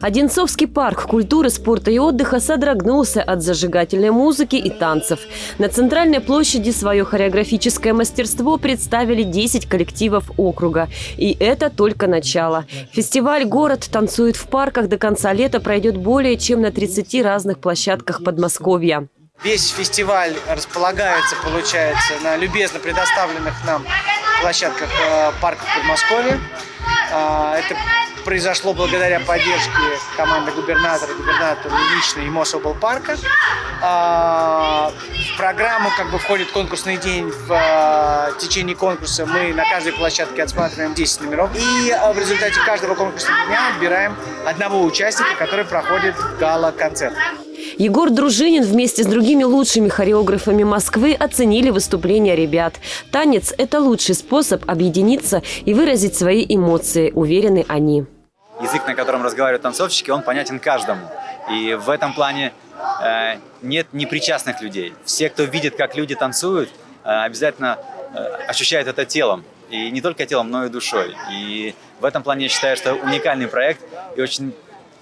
Одинцовский парк культуры, спорта и отдыха содрогнулся от зажигательной музыки и танцев. На центральной площади свое хореографическое мастерство представили 10 коллективов округа. И это только начало. Фестиваль «Город танцует в парках» до конца лета пройдет более чем на 30 разных площадках Подмосковья. Весь фестиваль располагается, получается, на любезно предоставленных нам площадках э, парков Подмосковья. Э, Это произошло благодаря поддержке команды губернатора, губернатора лично и Мособлпарка. А, В программу как бы входит конкурсный день. В а, течение конкурса мы на каждой площадке отсматриваем 10 номеров. И а, в результате каждого конкурсного дня отбираем одного участника, который проходит гала-концерт. Егор Дружинин вместе с другими лучшими хореографами Москвы оценили выступления ребят. Танец – это лучший способ объединиться и выразить свои эмоции, уверены они. Язык, на котором разговаривают танцовщики, он понятен каждому. И в этом плане э, нет непричастных людей. Все, кто видит, как люди танцуют, э, обязательно э, ощущают это телом. И не только телом, но и душой. И в этом плане я считаю, что уникальный проект и очень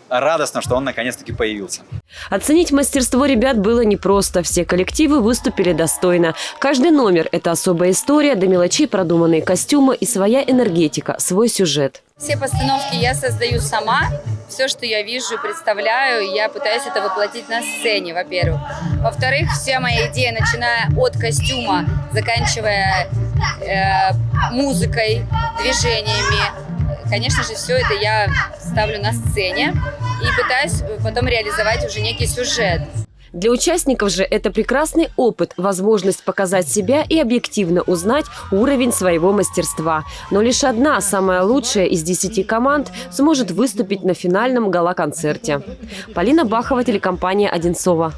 радостно, что он наконец-таки появился. Оценить мастерство ребят было непросто. Все коллективы выступили достойно. Каждый номер – это особая история, до мелочей продуманные костюмы и своя энергетика, свой сюжет. Все постановки я создаю сама. Все, что я вижу представляю, я пытаюсь это воплотить на сцене, во-первых. Во-вторых, вся моя идея, начиная от костюма, заканчивая э, музыкой, движениями, конечно же, все это я ставлю на сцене и пытаюсь потом реализовать уже некий сюжет. Для участников же это прекрасный опыт, возможность показать себя и объективно узнать уровень своего мастерства. Но лишь одна, самая лучшая из десяти команд, сможет выступить на финальном гала-концерте. Полина Бахова, телекомпания «Одинцова».